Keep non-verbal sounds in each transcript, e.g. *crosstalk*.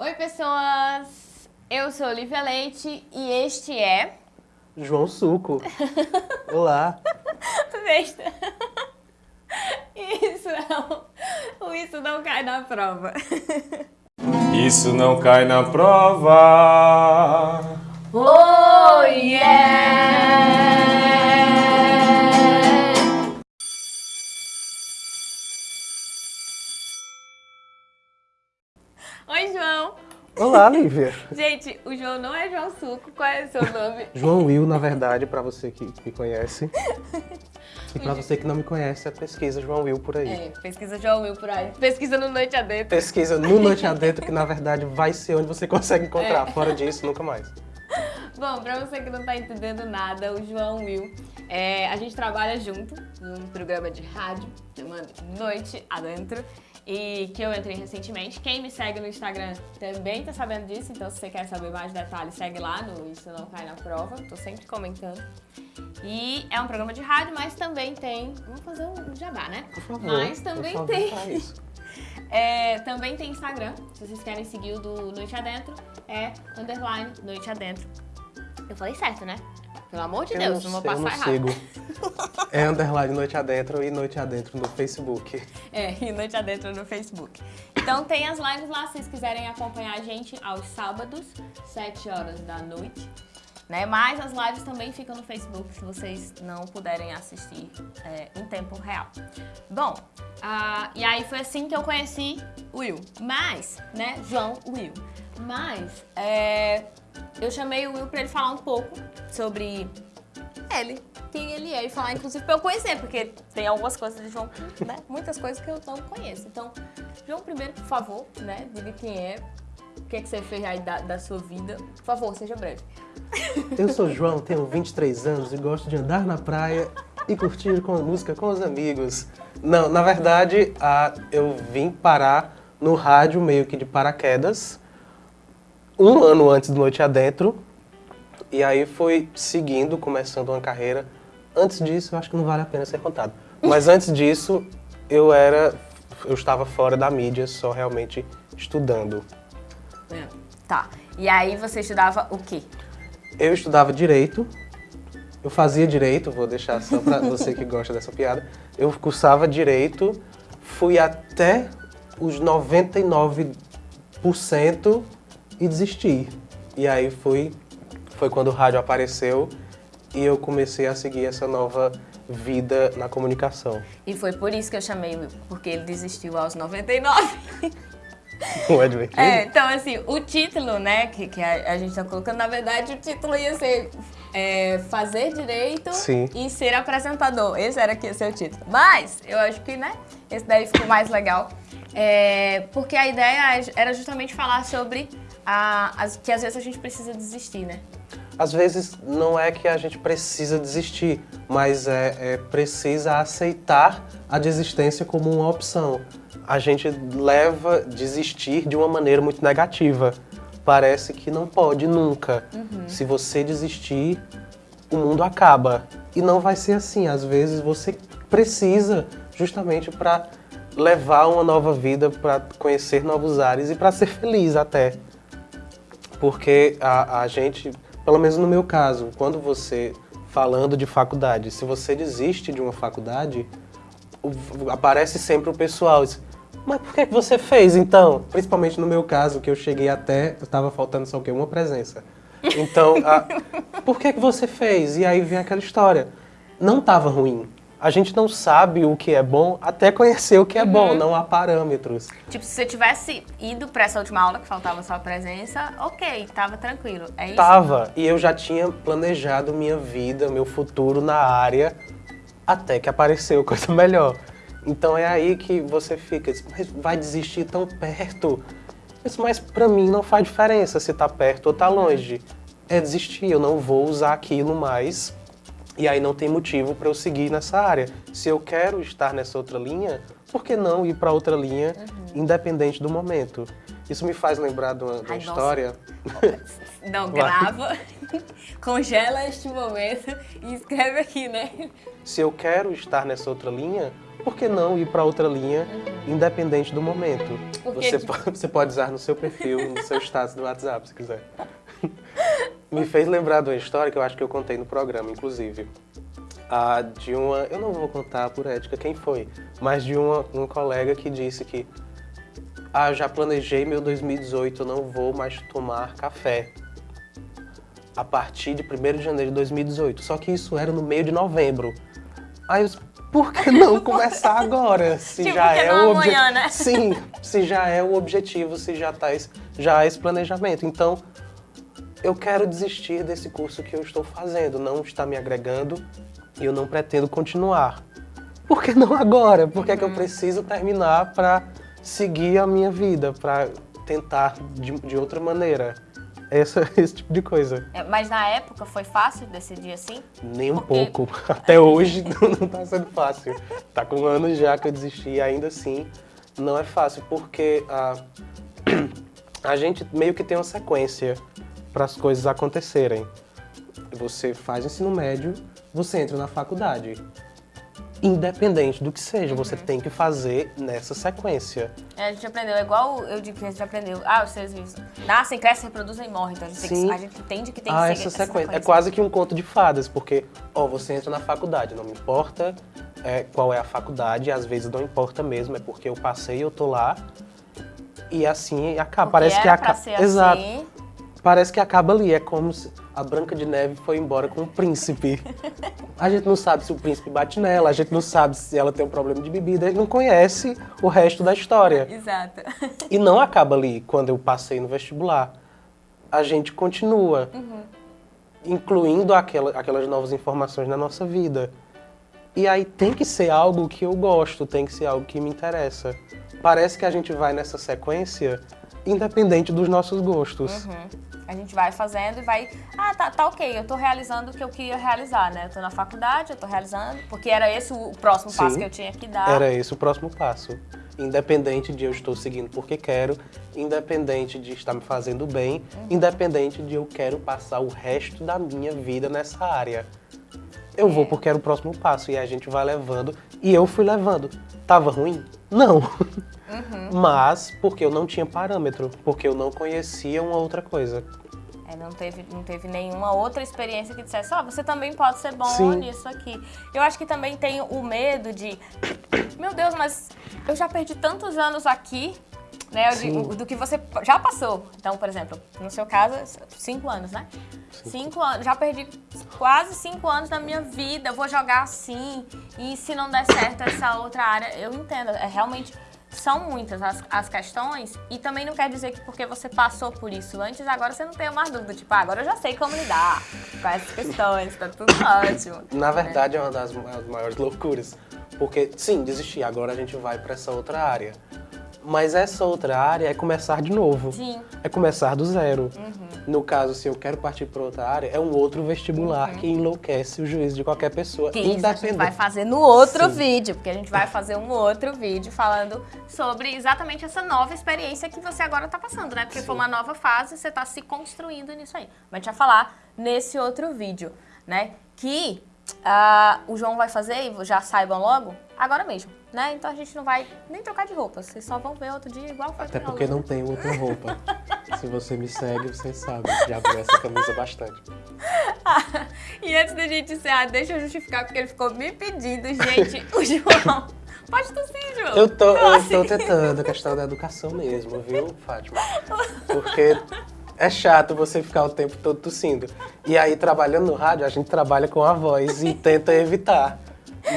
Oi, pessoas! Eu sou Olivia Leite e este é... João Suco. *laughs* Olá. Besta. Isso é o... Isso não cai na prova. Isso não cai na prova. Oh, yeah! Olá, Lívia. Gente, o João não é João Suco. Qual é o seu nome? João Will, na verdade, para você que me conhece. *laughs* E para você que não me conhece, é pesquisa João Will por aí. É, pesquisa João Will por aí. Pesquisa no Noite Adentro. Pesquisa no *laughs* Noite Adentro, que na verdade vai ser onde você consegue encontrar. É. Fora disso, nunca mais. Bom, pra você que não tá entendendo nada, o João Will, é, a gente trabalha junto num programa de rádio chamado Noite Adentro e que eu entrei recentemente. Quem me segue no Instagram também tá sabendo disso, então se você quer saber mais detalhes, segue lá no Isso Não Cai Na Prova, tô sempre comentando. E é um programa de rádio, mas também tem... Vamos fazer um jabá, né? Por favor. Mas também favor, tem... *laughs* É, também tem Instagram, se vocês querem seguir o do Noite Adentro, é underline Noite Adentro. Eu falei certo, né? Pelo amor de Eu Deus, não, vou sei, eu passar não errado. sigo. *laughs* É underline Noite Adentro e Noite Adentro no Facebook. É, e Noite Adentro no Facebook. Então tem as lives lá, se vocês quiserem acompanhar a gente aos sábados, 7 horas da noite. Né? Mas as lives também ficam no Facebook, se vocês não puderem assistir é, em tempo real. Bom, ah, e aí foi assim que eu conheci Will. Mas, né, João Will. Mas, é, eu chamei o Will pra ele falar um pouco sobre ele, quem ele é, e falar inclusive pra eu conhecer, porque tem algumas coisas de João, né, muitas coisas que eu não conheço. Então, João, primeiro, por favor, né, diga quem é, o que, é que você fez aí da, da sua vida. Por favor, seja breve. Eu sou João, tenho 23 anos e gosto de andar na praia e curtir com música com os amigos. Não, na verdade, eu vim parar no rádio meio que de paraquedas, um ano antes do Noite Adentro, e aí fui seguindo, começando uma carreira. Antes disso, eu acho que não vale a pena ser contado. Mas *laughs* antes disso, eu era, eu estava fora da mídia, só realmente estudando. Tá. E aí você estudava o quê? Eu estudava Direito, eu fazia Direito, vou deixar só pra *laughs* você que gosta dessa piada. Eu cursava Direito, fui até os 99% e desisti. E aí foi, foi quando o rádio apareceu e eu comecei a seguir essa nova vida na comunicação. E foi por isso que eu chamei porque ele desistiu aos 99. Não é divertido? É, então assim, o título, né, que, que a, a gente tá colocando, na verdade o título ia ser é, Fazer Direito Sim. e Ser Apresentador. Esse era que ia ser o título. Mas, eu acho que, né, esse daí ficou mais legal. É, porque a ideia era justamente falar sobre a, as, que às vezes a gente precisa desistir, né? Às vezes não é que a gente precisa desistir, mas é, é precisa aceitar a desistência como uma opção. A gente leva desistir de uma maneira muito negativa. Parece que não pode nunca. Se você desistir, o mundo acaba. E não vai ser assim. Às vezes você precisa justamente para levar uma nova vida, para conhecer novos ares e para ser feliz até. Porque a, a gente, pelo menos no meu caso, quando você, falando de faculdade, se você desiste de uma faculdade, aparece sempre o pessoal, diz, mas por que que você fez então? Principalmente no meu caso, que eu cheguei até, estava faltando só o quê? Uma presença. Então, a- *laughs* por que que você fez? E aí vem aquela história. Não estava ruim. A gente não sabe o que é bom até conhecer o que é bom, não há parâmetros. Tipo, se você tivesse ido pra essa última aula, que faltava só a presença, ok, tava tranquilo. É isso? Tava, e eu já tinha planejado minha vida, meu futuro na área, até que apareceu *laughs* coisa melhor. Então é aí que você fica, mas vai desistir tão perto? Mas pra mim não faz diferença se tá perto ou tá longe. É desistir, eu não vou usar aquilo mais. E aí não tem motivo para eu seguir nessa área. Se eu quero estar nessa outra linha, por que não ir para outra linha, independente do momento? Isso me faz lembrar de uma, de uma Ai, nossa. história. Não, *laughs* grava, *laughs* congela este momento e escreve aqui, né? Se eu quero estar nessa outra linha, por que não ir para outra linha, independente do momento? Porque, Você, tipo- po- *laughs* você pode usar no seu perfil, no seu status do WhatsApp, se quiser. Me fez lembrar de uma história que eu acho que eu contei no programa, inclusive. Ah, de uma. Eu não vou contar por ética quem foi, mas de uma, um colega que disse que. Ah, já planejei meu 2018, eu não vou mais tomar café. A partir de 1 de janeiro de 2018. Só que isso era no meio de novembro. Aí eu disse, por que não começar agora? Se Tipo, já é o obje- amanhã, né? Sim, se já é o objetivo, se já tá esse, já há esse planejamento. Então, eu quero desistir desse curso que eu estou fazendo, não está me agregando e eu não pretendo continuar. Por que não agora? Por que, é que eu preciso terminar para seguir a minha vida, para tentar de, de outra maneira? Essa, *laughs* esse tipo de coisa. É, Mas na época foi fácil decidir assim? Nem um Porque- pouco. *laughs* Até hoje *laughs* não, não tá sendo fácil. Tá com anos já que eu desisti e ainda assim não é fácil, porque a, *clears throat* a gente meio que tem uma sequência para as coisas acontecerem. Você faz ensino médio, você entra na faculdade. Independente do que seja, você Uhum. tem que fazer nessa sequência. É, a gente aprendeu, é igual eu digo que a gente aprendeu. Ah, os seres vivos nascem, crescem, reproduzem e morrem. Então a gente, tem que- a gente entende que tem que Ah, seguir essa sequência. É sequência. quase que um conto de fadas, porque, ó, você entra na faculdade, não me importa é, qual é a faculdade, às vezes não importa mesmo, é porque eu passei, eu tô lá, e assim acaba. Porque Parece que era pra acaba. Exato. assim. Parece que acaba ali, é como se a Branca de Neve foi embora com o príncipe. A gente não sabe se o príncipe bate nela, a gente não sabe se ela tem um problema de bebida, a gente não conhece o resto da história. Exato. E não acaba ali quando eu passei no vestibular. A gente continua, incluindo aquela- aquelas novas informações na nossa vida. E aí tem que ser algo que eu gosto, tem que ser algo que me interessa. Parece que a gente vai nessa sequência independente dos nossos gostos. A gente vai fazendo e vai. Ah, tá, tá ok, eu tô realizando o que eu queria realizar, né? Eu tô na faculdade, eu tô realizando, porque era esse o próximo passo Sim. que eu tinha que dar. Era esse o próximo passo. Independente de eu estou seguindo porque quero, independente de estar me fazendo bem, independente de eu quero passar o resto da minha vida nessa área. Eu vou porque era o próximo passo e a gente vai levando e eu fui levando. Tava ruim? Não. *laughs* Mas porque eu não tinha parâmetro, porque eu não conhecia uma outra coisa. É, não teve, não teve nenhuma outra experiência que dissesse, ó, você também pode ser bom Sim. nisso aqui. Eu acho que também tem o medo de, *clears throat* meu Deus, mas eu já perdi tantos anos aqui, né, Sim. digo, do que você já passou. Então, por exemplo, no seu caso, cinco anos, né? Cinco anos, já perdi quase cinco anos da minha vida, eu vou jogar assim, e se não der certo essa outra área, eu entendo, é realmente... São muitas as, as questões e também não quer dizer que porque você passou por isso antes, agora você não tem mais dúvida. Tipo, ah, agora eu já sei como lidar com essas questões, tá tudo *laughs* ótimo. Na verdade, é uma das ma- das maiores loucuras. Porque, sim, desistir, agora a gente vai para essa outra área. Mas essa outra área é começar de novo. Sim. É começar do zero. No caso, se eu quero partir para outra área, é um outro vestibular que enlouquece o juízo de qualquer pessoa, Que isso a gente vai fazer no outro Sim. vídeo, porque a gente vai fazer um outro vídeo falando sobre exatamente essa nova experiência que você agora tá passando, né? Porque foi uma nova fase, você tá se construindo nisso aí. Mas a gente vai falar nesse outro vídeo, né? Que ah, o João vai fazer, e já saibam logo, agora mesmo, né? Então a gente não vai nem trocar de roupa, vocês só vão ver outro dia igual foi Até porque não tem outra roupa. *laughs* se você me segue, você sabe. Já vi essa camisa bastante. *laughs* E antes da gente encerrar, deixa eu justificar, porque ele ficou me pedindo, gente, *laughs* o João. Pode tossir, João. Eu tô, eu tô tentando, a questão da educação mesmo, viu, Fátima? Porque é chato você ficar o tempo todo tossindo. E aí, trabalhando no rádio, a gente trabalha com a voz e tenta evitar.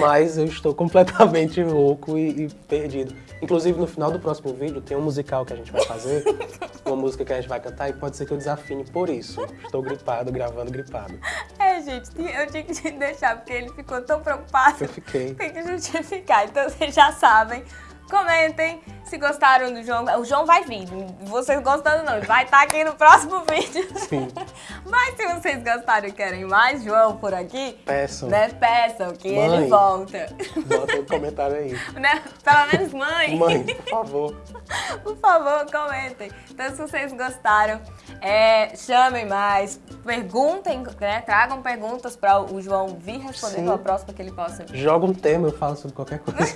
Mas eu estou completamente louco e, e perdido. Inclusive, no final do próximo vídeo, tem um musical que a gente vai fazer, uma música que a gente vai cantar, e pode ser que eu desafine por isso. Estou gripado, gravando gripado. É, gente, eu tinha que te deixar, porque ele ficou tão preocupado. Eu fiquei. Tem que justificar. Então vocês já sabem. Comentem, Se gostaram do João, o João vai vir. Vocês gostando não, vai estar aqui no próximo *laughs* vídeo. Sim. Mas se vocês gostaram e querem mais João por aqui, Peçam. né, peçam que Mãe. ele volta. Bota um comentário aí. *laughs* Né? Pelo menos mãe. Mãe, por favor. *laughs* Por favor, comentem. Então, se vocês gostaram, é, chamem mais, perguntem, né? Tragam perguntas para o João vir responder Sim. próxima que ele possa. Joga um tema, eu falo sobre qualquer coisa.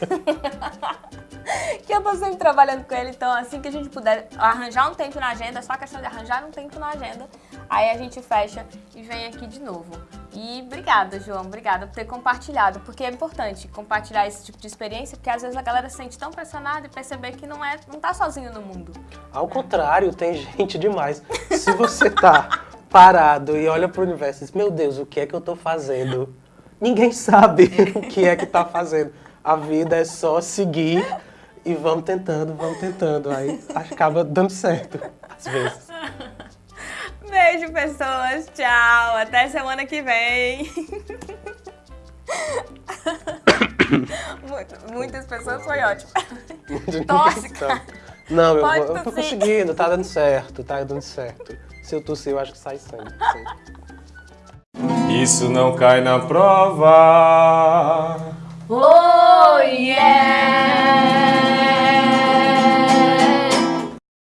*laughs* Que eu tô sempre trabalhando com ele, então assim que a gente puder arranjar um tempo na agenda, é só questão de arranjar um tempo na agenda, aí a gente fecha e vem aqui de novo. E obrigada, João, obrigada por ter compartilhado, porque é importante compartilhar esse tipo de experiência, porque às vezes a galera se sente tão pressionada e perceber que não é, não tá sozinho no mundo. Ao contrário, tem gente demais. Se você tá parado e olha pro universo e diz, meu Deus, o que é que eu tô fazendo? Ninguém sabe *laughs* o que é que tá fazendo. A vida é só seguir e vamos tentando, vamos tentando. Aí acaba dando certo, às vezes. Beijo, pessoas. Tchau. Até semana que vem. Muitas pessoas foi ótimo. Cara. Não, eu, eu tô conseguindo, tá dando certo, tá dando certo. Se eu tossir, eu acho que sai sangue. Isso não cai na prova. Oh, yeah!